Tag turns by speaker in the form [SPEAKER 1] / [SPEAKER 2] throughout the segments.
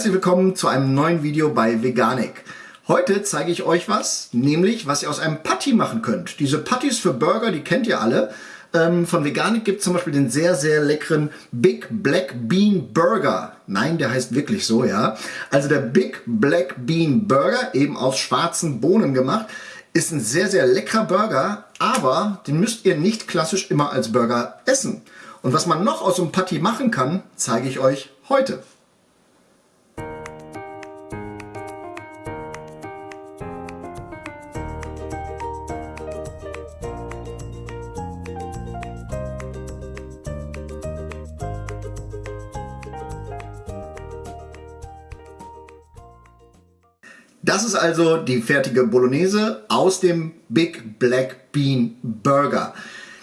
[SPEAKER 1] Herzlich willkommen zu einem neuen Video bei Veganik. Heute zeige ich euch was, nämlich was ihr aus einem Patty machen könnt. Diese Patties für Burger, die kennt ihr alle. Ähm, von Veganik gibt es zum Beispiel den sehr, sehr leckeren Big Black Bean Burger. Nein, der heißt wirklich so, ja. Also der Big Black Bean Burger, eben aus schwarzen Bohnen gemacht, ist ein sehr, sehr leckerer Burger, aber den müsst ihr nicht klassisch immer als Burger essen. Und was man noch aus einem Patty machen kann, zeige ich euch heute. Das ist also die fertige Bolognese aus dem Big Black Bean Burger.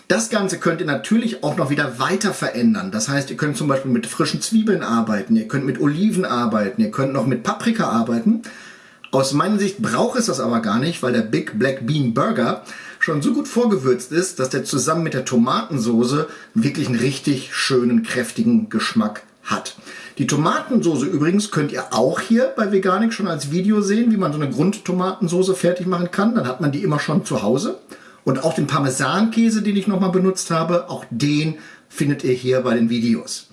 [SPEAKER 1] Das Ganze könnt ihr natürlich auch noch wieder weiter verändern. Das heißt, ihr könnt zum Beispiel mit frischen Zwiebeln arbeiten, ihr könnt mit Oliven arbeiten, ihr könnt noch mit Paprika arbeiten. Aus meiner Sicht braucht es das aber gar nicht, weil der Big Black Bean Burger schon so gut vorgewürzt ist, dass der zusammen mit der Tomatensoße wirklich einen richtig schönen, kräftigen Geschmack hat. Die Tomatensoße übrigens könnt ihr auch hier bei Veganik schon als Video sehen, wie man so eine Grundtomatensoße fertig machen kann. Dann hat man die immer schon zu Hause. Und auch den Parmesankäse, den ich nochmal benutzt habe, auch den findet ihr hier bei den Videos.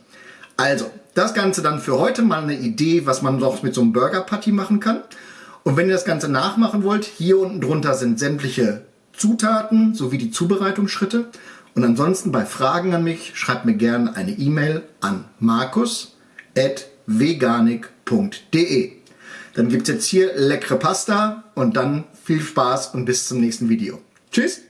[SPEAKER 1] Also, das Ganze dann für heute mal eine Idee, was man noch mit so einem Burger Patty machen kann. Und wenn ihr das Ganze nachmachen wollt, hier unten drunter sind sämtliche Zutaten sowie die Zubereitungsschritte. Und ansonsten bei Fragen an mich schreibt mir gerne eine E-Mail an markus.veganik.de. Dann gibt es jetzt hier leckere Pasta und dann viel Spaß und bis zum nächsten Video. Tschüss!